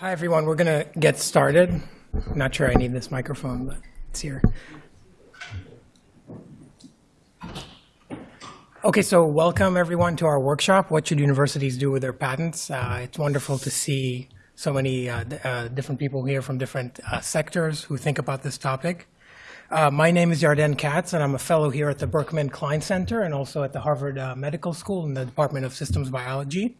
Hi, everyone. We're going to get started. Not sure I need this microphone, but it's here. Okay, so welcome everyone to our workshop, What Should Universities Do with Their Patents? Uh, it's wonderful to see so many uh, uh, different people here from different uh, sectors who think about this topic. Uh, my name is Yarden Katz, and I'm a fellow here at the Berkman Klein Center and also at the Harvard uh, Medical School in the Department of Systems Biology.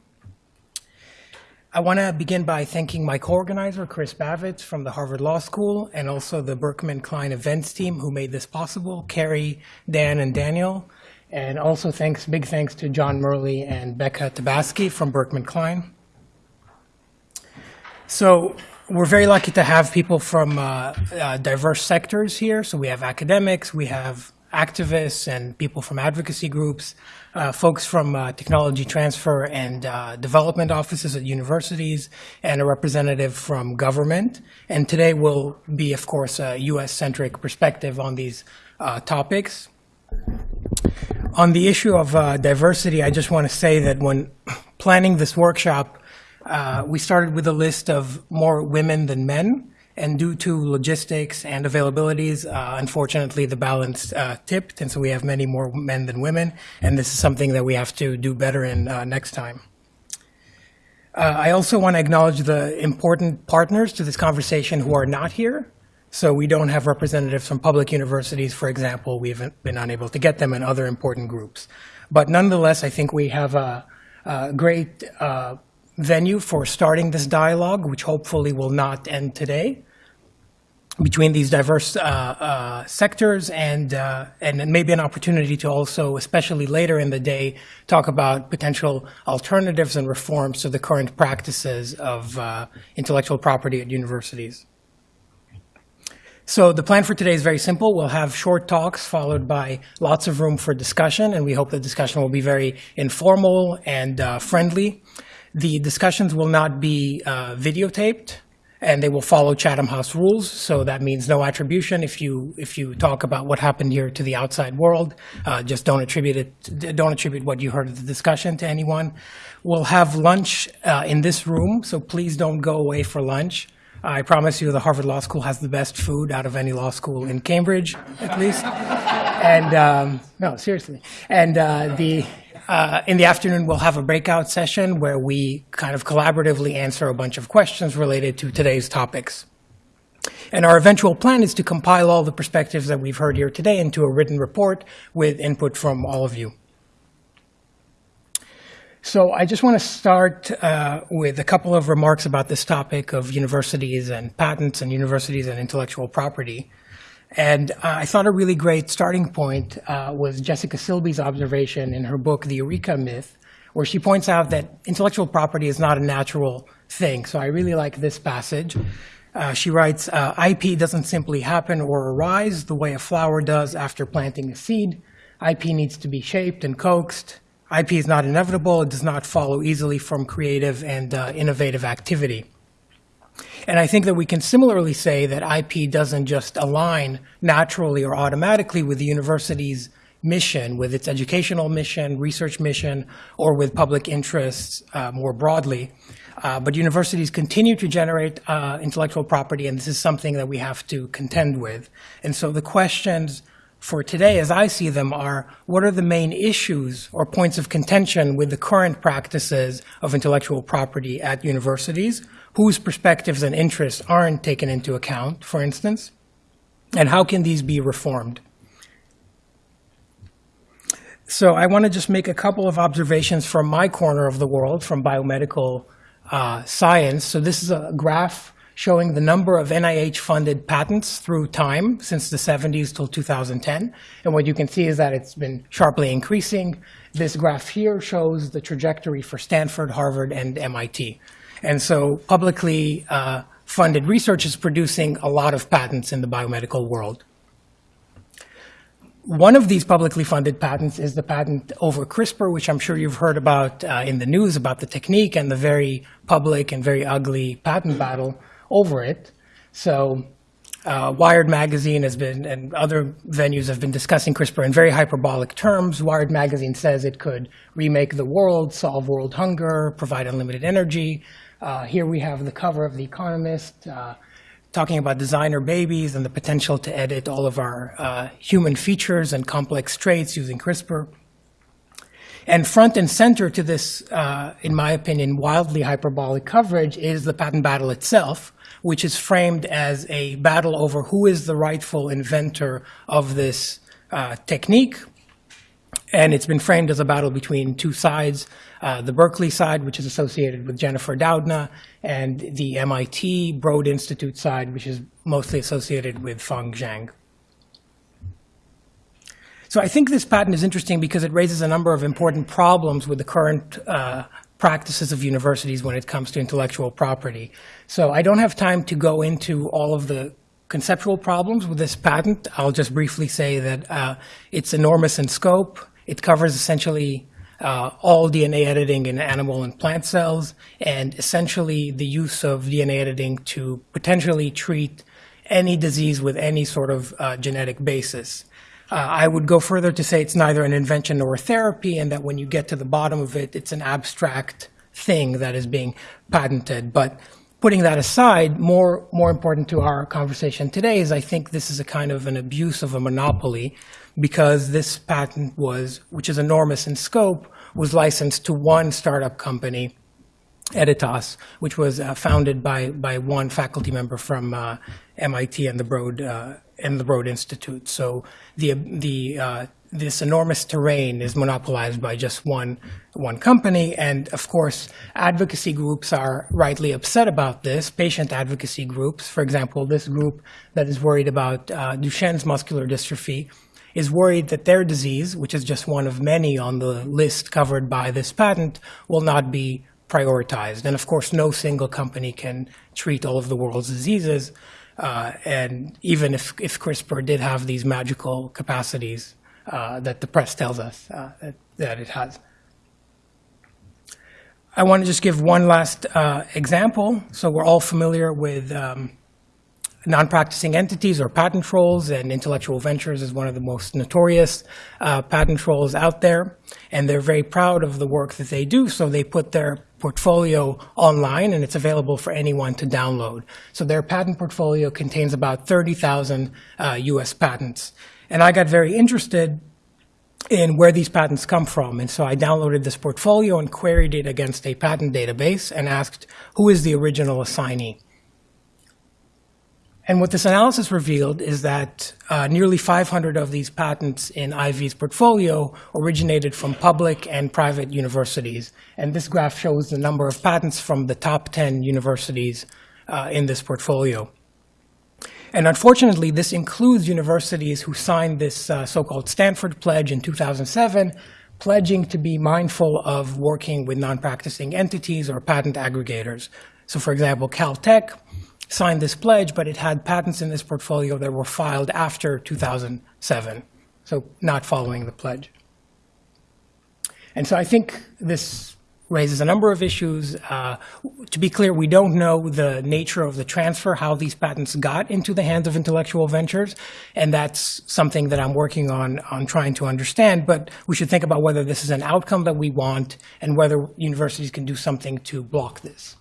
I want to begin by thanking my co-organizer, Chris Bavitz from the Harvard Law School, and also the Berkman Klein events team who made this possible, Carrie, Dan, and Daniel. And also thanks, big thanks to John Murley and Becca Tabasky from Berkman Klein. So we're very lucky to have people from uh, uh, diverse sectors here. So we have academics, we have activists and people from advocacy groups, uh, folks from uh, technology transfer and uh, development offices at universities, and a representative from government. And today will be, of course, a US-centric perspective on these uh, topics. On the issue of uh, diversity, I just want to say that when planning this workshop, uh, we started with a list of more women than men. And due to logistics and availabilities, uh, unfortunately, the balance uh, tipped, and so we have many more men than women. And this is something that we have to do better in uh, next time. Uh, I also want to acknowledge the important partners to this conversation who are not here. So we don't have representatives from public universities, for example. We've been unable to get them and other important groups. But nonetheless, I think we have a, a great uh, venue for starting this dialogue, which hopefully will not end today between these diverse uh, uh, sectors and, uh, and maybe an opportunity to also, especially later in the day, talk about potential alternatives and reforms to the current practices of uh, intellectual property at universities. So the plan for today is very simple. We'll have short talks followed by lots of room for discussion, and we hope the discussion will be very informal and uh, friendly. The discussions will not be uh, videotaped and they will follow Chatham House rules. So that means no attribution. If you if you talk about what happened here to the outside world, uh, just don't attribute it. Don't attribute what you heard of the discussion to anyone. We'll have lunch uh, in this room, so please don't go away for lunch. I promise you, the Harvard Law School has the best food out of any law school in Cambridge, at least. and um, no, seriously. And uh, the uh, in the afternoon, we'll have a breakout session where we kind of collaboratively answer a bunch of questions related to today's topics. And our eventual plan is to compile all the perspectives that we've heard here today into a written report with input from all of you. So I just want to start uh, with a couple of remarks about this topic of universities and patents and universities and intellectual property. And uh, I thought a really great starting point uh, was Jessica Silbey's observation in her book, The Eureka Myth, where she points out that intellectual property is not a natural thing. So I really like this passage. Uh, she writes, uh, IP doesn't simply happen or arise the way a flower does after planting a seed. IP needs to be shaped and coaxed. IP is not inevitable. It does not follow easily from creative and uh, innovative activity. And I think that we can similarly say that IP doesn't just align naturally or automatically with the university's mission, with its educational mission, research mission, or with public interests uh, more broadly. Uh, but universities continue to generate uh, intellectual property, and this is something that we have to contend with. And so the questions for today, as I see them, are what are the main issues or points of contention with the current practices of intellectual property at universities? Whose perspectives and interests aren't taken into account, for instance, and how can these be reformed? So I want to just make a couple of observations from my corner of the world, from biomedical uh, science. So this is a graph showing the number of NIH-funded patents through time since the 70s till 2010. And what you can see is that it's been sharply increasing. This graph here shows the trajectory for Stanford, Harvard, and MIT. And so publicly uh, funded research is producing a lot of patents in the biomedical world. One of these publicly funded patents is the patent over CRISPR, which I'm sure you've heard about uh, in the news about the technique and the very public and very ugly patent battle over it. So uh, Wired Magazine has been, and other venues have been discussing CRISPR in very hyperbolic terms. Wired Magazine says it could remake the world, solve world hunger, provide unlimited energy. Uh, Here we have the cover of The Economist, uh, talking about designer babies and the potential to edit all of our uh, human features and complex traits using CRISPR. And front and center to this, uh, in my opinion, wildly hyperbolic coverage is the patent battle itself, which is framed as a battle over who is the rightful inventor of this uh, technique. And it's been framed as a battle between two sides, uh, the Berkeley side, which is associated with Jennifer Doudna, and the MIT Broad Institute side, which is mostly associated with Feng Zhang. So I think this patent is interesting because it raises a number of important problems with the current uh, practices of universities when it comes to intellectual property. So I don't have time to go into all of the conceptual problems with this patent. I'll just briefly say that uh, it's enormous in scope. It covers essentially uh, all DNA editing in animal and plant cells, and essentially the use of DNA editing to potentially treat any disease with any sort of uh, genetic basis. Uh, I would go further to say it's neither an invention nor a therapy, and that when you get to the bottom of it, it's an abstract thing that is being patented. But putting that aside, more, more important to our conversation today is I think this is a kind of an abuse of a monopoly because this patent was, which is enormous in scope, was licensed to one startup company, Editas, which was uh, founded by, by one faculty member from uh, MIT and the Broad uh, and the Broad Institute. So the the uh, this enormous terrain is monopolized by just one one company, and of course, advocacy groups are rightly upset about this. Patient advocacy groups, for example, this group that is worried about uh, Duchenne's muscular dystrophy, is worried that their disease, which is just one of many on the list covered by this patent, will not be prioritized. And of course, no single company can treat all of the world's diseases. Uh, and even if, if CRISPR did have these magical capacities uh, that the press tells us uh, that, that, it has. I want to just give one last uh, example. So we're all familiar with um, non-practicing entities or patent trolls, and Intellectual Ventures is one of the most notorious uh, patent trolls out there. And they're very proud of the work that they do, so they put their portfolio online, and it's available for anyone to download. So their patent portfolio contains about 30,000 uh, US patents. And I got very interested in where these patents come from. And so I downloaded this portfolio and queried it against a patent database and asked, who is the original assignee? And what this analysis revealed is that uh, nearly 500 of these patents in IV's portfolio originated from public and private universities. And this graph shows the number of patents from the top 10 universities uh, in this portfolio. And unfortunately, this includes universities who signed this uh, so-called Stanford Pledge in 2007, pledging to be mindful of working with non-practicing entities or patent aggregators. So for example, Caltech signed this pledge, but it had patents in this portfolio that were filed after 2007, so not following the pledge. And so I think this raises a number of issues. Uh, to be clear, we don't know the nature of the transfer, how these patents got into the hands of intellectual ventures, and that's something that I'm working on, on trying to understand. But we should think about whether this is an outcome that we want and whether universities can do something to block this.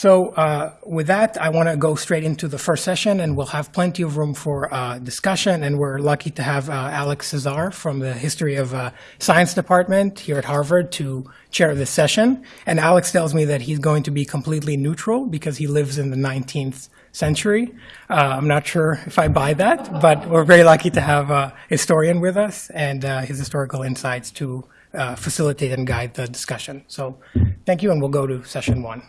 So uh, with that, I want to go straight into the first session, and we'll have plenty of room for uh, discussion. And we're lucky to have uh, Alex Csiszar from the History of uh, Science Department here at Harvard to chair this session. And Alex tells me that he's going to be completely neutral because he lives in the 19th century. Uh, I'm not sure if I buy that, but we're very lucky to have a historian with us and uh, his historical insights to facilitate and guide the discussion. So thank you, and we'll go to session one.